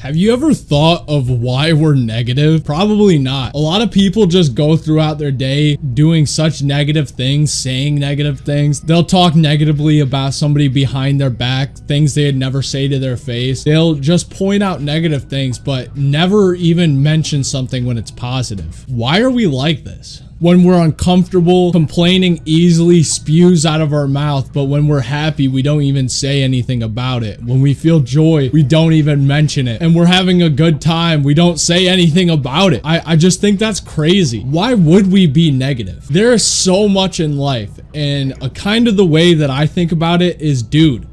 Have you ever thought of why we're negative? Probably not. A lot of people just go throughout their day doing such negative things, saying negative things. They'll talk negatively about somebody behind their back, things they'd never say to their face. They'll just point out negative things, but never even mention something when it's positive. Why are we like this? When we're uncomfortable, complaining easily spews out of our mouth, but when we're happy, we don't even say anything about it. When we feel joy, we don't even mention it. And we're having a good time, we don't say anything about it. I, I just think that's crazy. Why would we be negative? There is so much in life, and a kind of the way that I think about it is, dude,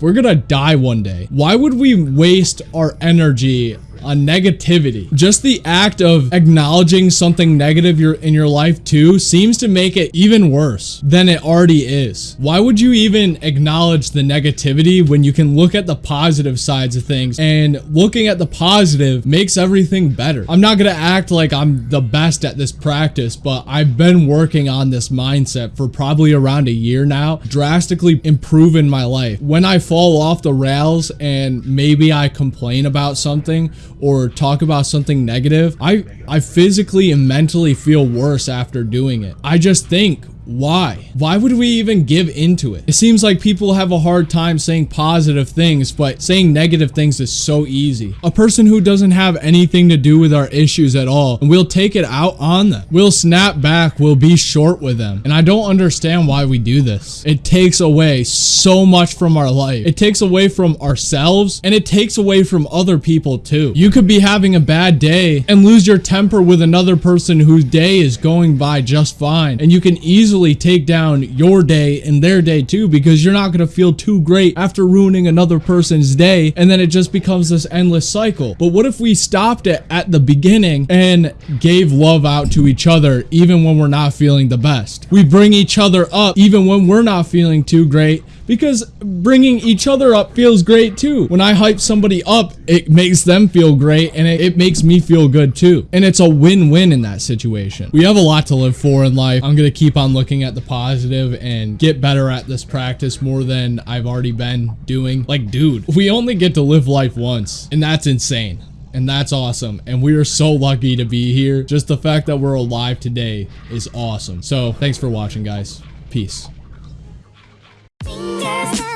we're gonna die one day. Why would we waste our energy on negativity. Just the act of acknowledging something negative in your life too seems to make it even worse than it already is. Why would you even acknowledge the negativity when you can look at the positive sides of things and looking at the positive makes everything better? I'm not gonna act like I'm the best at this practice, but I've been working on this mindset for probably around a year now, drastically improving my life. When I fall off the rails and maybe I complain about something or talk about something negative, I, I physically and mentally feel worse after doing it. I just think why? Why would we even give into it? It seems like people have a hard time saying positive things, but saying negative things is so easy. A person who doesn't have anything to do with our issues at all, and we'll take it out on them. We'll snap back, we'll be short with them. And I don't understand why we do this. It takes away so much from our life. It takes away from ourselves, and it takes away from other people too. You could be having a bad day and lose your temper with another person whose day is going by just fine, and you can easily easily take down your day and their day too because you're not going to feel too great after ruining another person's day and then it just becomes this endless cycle. But what if we stopped it at the beginning and gave love out to each other even when we're not feeling the best? We bring each other up even when we're not feeling too great because bringing each other up feels great too. When I hype somebody up, it makes them feel great and it, it makes me feel good too. And it's a win-win in that situation. We have a lot to live for in life. I'm going to keep on looking at the positive and get better at this practice more than I've already been doing. Like, dude, we only get to live life once and that's insane and that's awesome and we are so lucky to be here just the fact that we're alive today is awesome so thanks for watching guys peace Podcast